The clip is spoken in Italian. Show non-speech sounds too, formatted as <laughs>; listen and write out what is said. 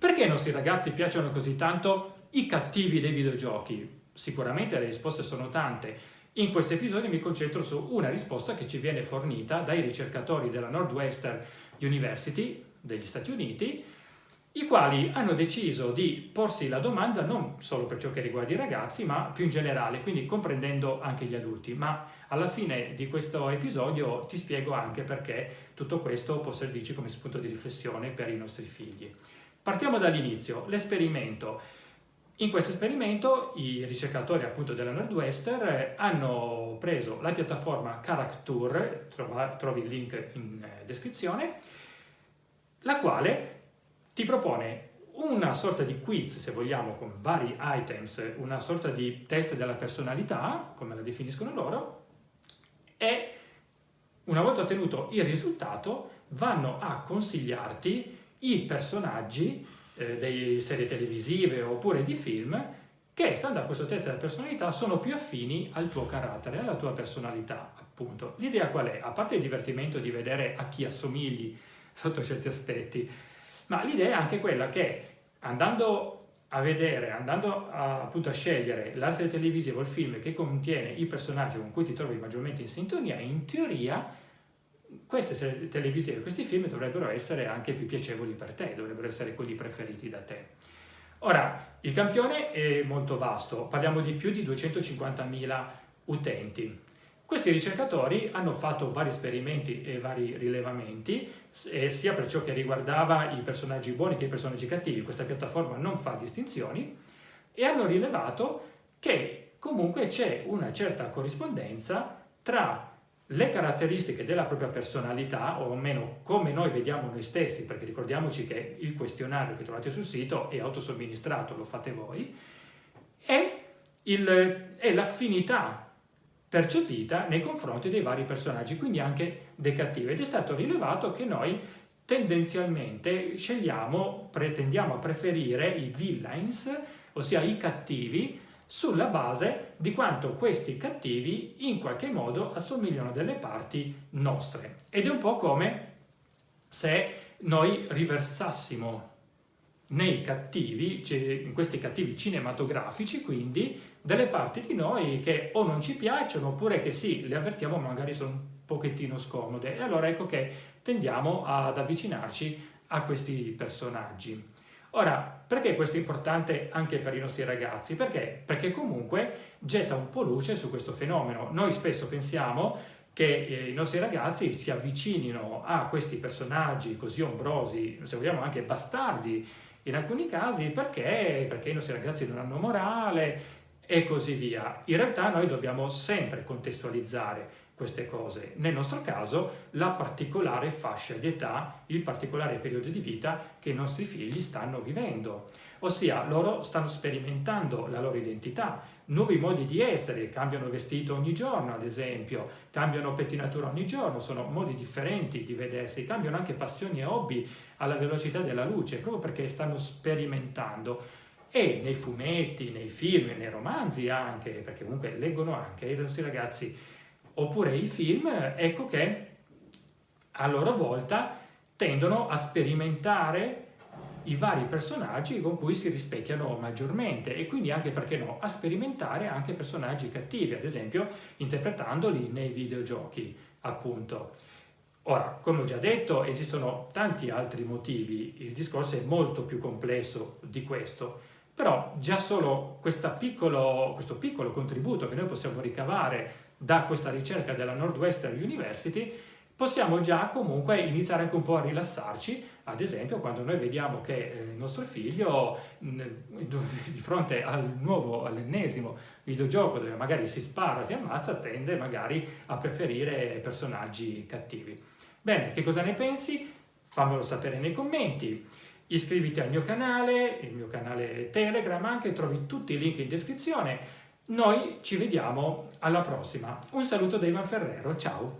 Perché ai nostri ragazzi piacciono così tanto i cattivi dei videogiochi? Sicuramente le risposte sono tante. In questo episodio mi concentro su una risposta che ci viene fornita dai ricercatori della Northwestern University degli Stati Uniti i quali hanno deciso di porsi la domanda non solo per ciò che riguarda i ragazzi, ma più in generale, quindi comprendendo anche gli adulti. Ma alla fine di questo episodio ti spiego anche perché tutto questo può servirci come spunto di riflessione per i nostri figli. Partiamo dall'inizio, l'esperimento. In questo esperimento i ricercatori appunto della Northwestern hanno preso la piattaforma Character, trovi il link in eh, descrizione, la quale ti propone una sorta di quiz, se vogliamo, con vari items, una sorta di test della personalità, come la definiscono loro, e una volta ottenuto il risultato vanno a consigliarti i personaggi eh, delle serie televisive oppure di film che, stando a questo test della personalità, sono più affini al tuo carattere, alla tua personalità, appunto. L'idea qual è? A parte il divertimento di vedere a chi assomigli sotto certi aspetti, ma l'idea è anche quella che andando a vedere, andando a, appunto a scegliere la serie televisiva o il film che contiene i personaggi con cui ti trovi maggiormente in sintonia, in teoria queste televisive, questi film dovrebbero essere anche più piacevoli per te, dovrebbero essere quelli preferiti da te. Ora, il campione è molto vasto, parliamo di più di 250.000 utenti. Questi ricercatori hanno fatto vari esperimenti e vari rilevamenti, sia per ciò che riguardava i personaggi buoni che i personaggi cattivi, questa piattaforma non fa distinzioni, e hanno rilevato che comunque c'è una certa corrispondenza tra le caratteristiche della propria personalità, o almeno come noi vediamo noi stessi, perché ricordiamoci che il questionario che trovate sul sito è autosomministrato, lo fate voi, e l'affinità percepita nei confronti dei vari personaggi, quindi anche dei cattivi. Ed è stato rilevato che noi tendenzialmente scegliamo, pretendiamo a preferire i villains, ossia i cattivi, sulla base di quanto questi cattivi in qualche modo assomigliano a delle parti nostre. Ed è un po' come se noi riversassimo nei cattivi, in questi cattivi cinematografici, quindi delle parti di noi che o non ci piacciono oppure che sì, le avvertiamo ma magari sono un pochettino scomode e allora ecco che tendiamo ad avvicinarci a questi personaggi. Ora, perché questo è importante anche per i nostri ragazzi? Perché? Perché comunque getta un po' luce su questo fenomeno. Noi spesso pensiamo che eh, i nostri ragazzi si avvicinino a questi personaggi così ombrosi, se vogliamo anche bastardi in alcuni casi, perché, perché i nostri ragazzi non hanno morale, e così via. In realtà noi dobbiamo sempre contestualizzare queste cose. Nel nostro caso la particolare fascia di età, il particolare periodo di vita che i nostri figli stanno vivendo. Ossia, loro stanno sperimentando la loro identità, nuovi modi di essere, cambiano vestito ogni giorno ad esempio, cambiano pettinatura ogni giorno, sono modi differenti di vedersi, cambiano anche passioni e hobby alla velocità della luce, proprio perché stanno sperimentando e nei fumetti, nei film, nei romanzi anche, perché comunque leggono anche i nostri ragazzi, oppure i film, ecco che a loro volta tendono a sperimentare i vari personaggi con cui si rispecchiano maggiormente e quindi anche, perché no, a sperimentare anche personaggi cattivi, ad esempio interpretandoli nei videogiochi, appunto. Ora, come ho già detto, esistono tanti altri motivi, il discorso è molto più complesso di questo, però già solo piccolo, questo piccolo contributo che noi possiamo ricavare da questa ricerca della Northwestern University possiamo già comunque iniziare anche un po' a rilassarci, ad esempio quando noi vediamo che eh, il nostro figlio <laughs> di fronte al nuovo, all'ennesimo videogioco dove magari si spara, si ammazza, tende magari a preferire personaggi cattivi. Bene, che cosa ne pensi? Fammelo sapere nei commenti iscriviti al mio canale, il mio canale Telegram, anche trovi tutti i link in descrizione. Noi ci vediamo alla prossima. Un saluto da Ivan Ferrero, ciao!